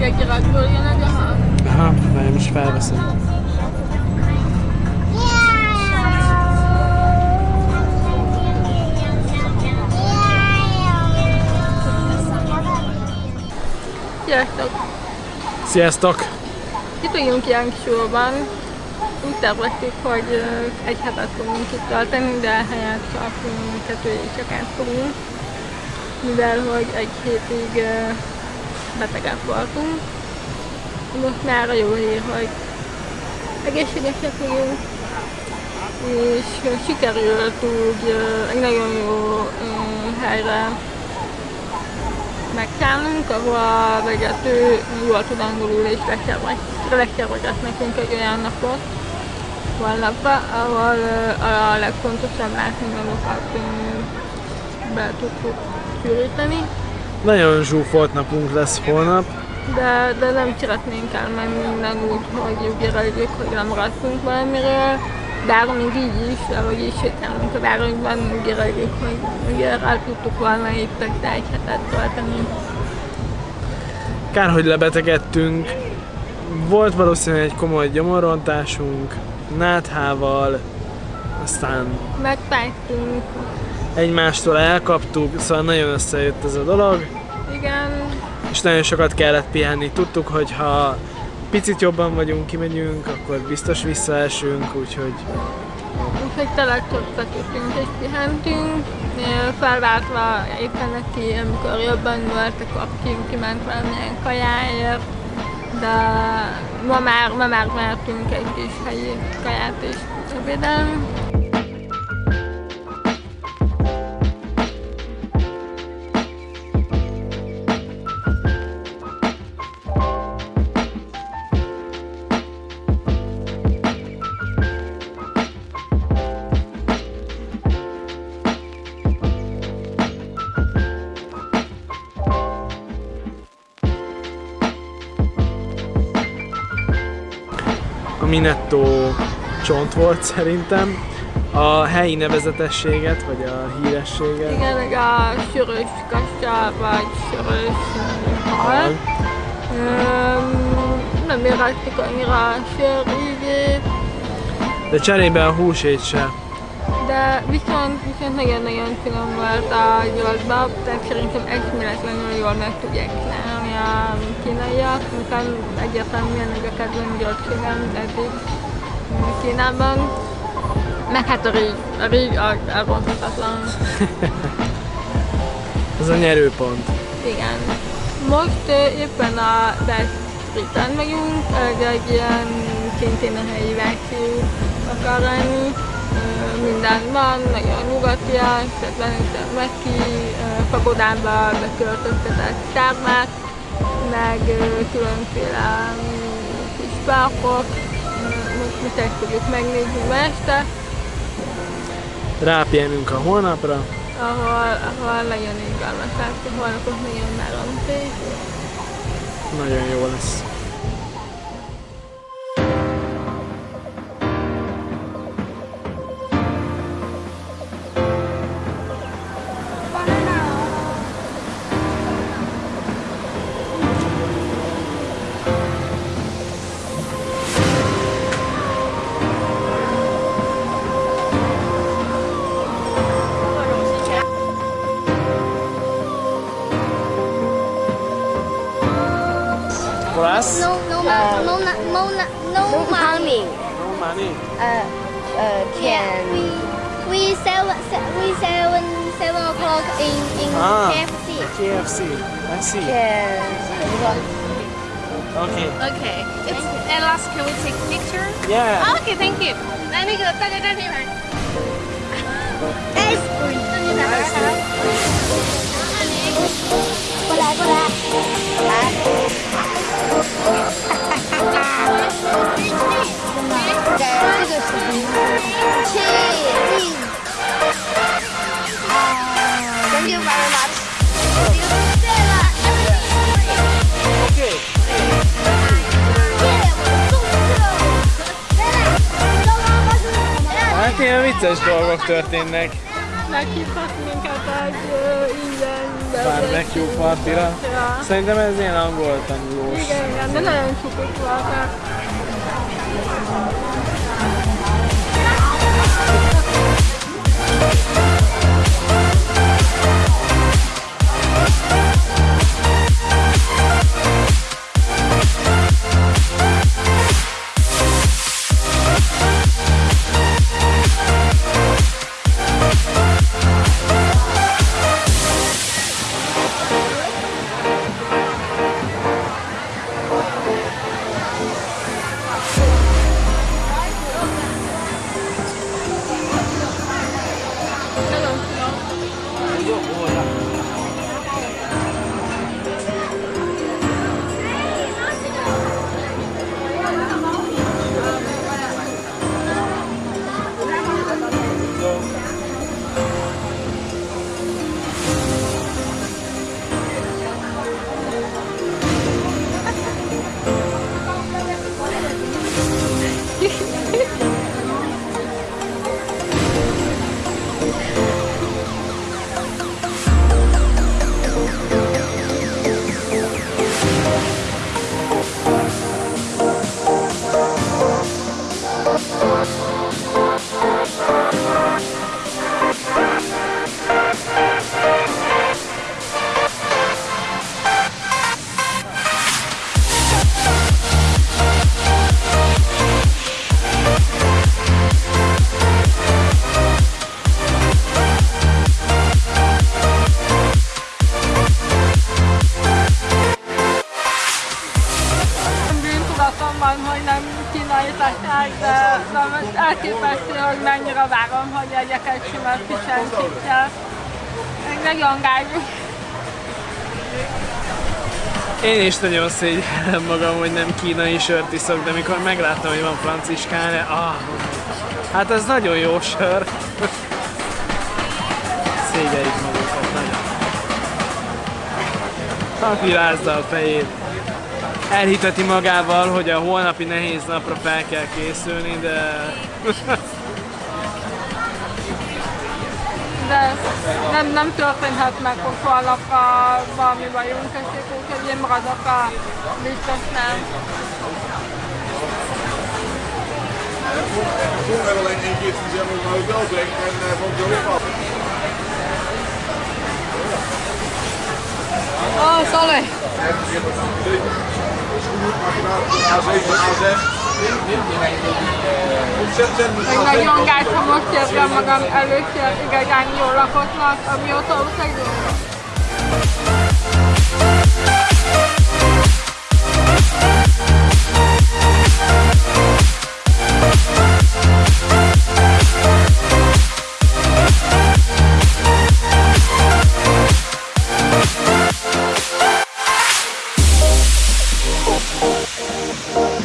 egy iratból jön egy. Aha, várj, most felveszem. Sziasztok! Sziasztok! Itt vagyunk ilyen sorban. Úgy terveztük, hogy egy hetet fogunk itt tölteni, de helyett csak kettő éjszakát fogunk. Mivel, hogy egy hétig betegek voltunk. Most már a jó hír, hogy egészségesek vagyunk, és sikerült úgy egy nagyon jó helyre megszállnunk, ahol a vezető jól tud angolul és leszervezett nekünk egy olyan napot honlapra, ahol a legfontosabb látványokat be tudtuk szűríteni, Nagyon zsúfolt napunk lesz holnap. de, de nem szeretnénk elmenni minden úgy, hogy érezzük, hogy lemaradtunk valamiről, bár még így is, ahogy is sétálunk a városban, érezzük, hogy ugye el tudtuk volna itt egy egy hetet tölteni. Kár, hogy lebetegedtünk. Volt valószínűleg egy komoly gyomorrontásunk, náthával, aztán Megfájtunk, egymástól elkaptuk, szóval nagyon összejött ez a dolog, igen, és nagyon sokat kellett pihenni. Tudtuk, hogy ha picit jobban vagyunk, kimegyünk, akkor biztos visszaesünk, úgyhogy úgyhogy tényleg csak feküdtünk és pihentünk, felváltva éppen neki, amikor jobban volt, akkor ki, kiment valamilyen kajáért, de ma már, ma már mertünk egy kis helyi kaját is ebédelni. Minetto csont volt szerintem. A helyi nevezetességet, vagy a hírességet. Igen, meg a sörös kassa, vagy sörös hal. Öm, nem éreztük annyira a sör ízét, De cserébe a húsét se. de viszont, viszont nagyon-nagyon finom volt a gyolcba, tehát szerintem eszméletlenül jól meg tudják csinálni kínaiak, miután egyértelműen ez a kedvenc gyolcségem eddig Kínában. Meg hát a ríg, a ríg ronthatatlan. Ez a nyerőpont. Igen. Most ö, éppen a West Street-en vagyunk, egy ilyen szintén a helyi vágyfiú akar lenni. Ö, Minden van, nagyon nyugatias, tehát lehetett Meki, pagodába beköltöztetett tármák, meg különféle mm, kis Most, most ezt fogjuk megnézni ma este, Rápihenünk a holnapra. ahol, ahol nagyon izgalmas lesz, a holnapot nagyon meronték. Nagyon jó lesz. For us? No, no, ma- no, na- no, na- no, money. No money. Uh, uh, can we we seven se- we seven seven o'clock in in Ah. KFC. KFC. I see. Can Okay. Okay. It's and last can we take picture? Yeah. Okay, thank you. 来，那个大家站这边。 Hát ilyen vicces dolgok történnek. Meghívhat minket egy ö, ingyen barbecue partira. Ja. Szerintem ez ilyen angol tanulós. Igen, igen, de nagyon csukott voltak. Bűntudatom van, hogy nem kínai technák, de, most elképesztő, hogy mennyire várom, hogy egyek egy sima chips-et. Még Nagyon gágyú. Én is nagyon szégyellem magam, hogy nem kínai sört iszok, de mikor megláttam, hogy van franciskáne, ah, hát ez nagyon jó sör. Szégyeljük magukat nagyon. Aki rázza a fejét. Elhiteti magával, hogy a holnapi nehéz napra fel kell készülni, de De nem, nem történhet meg, hogy holnapra valami bajunk esik, úgyhogy én maradok a biztosnál. Oh, sorry. A7, A6. Ontzettend Még nagyon gáz, ha most érzem magam először igazán jól lakottnak, amióta utazunk. Música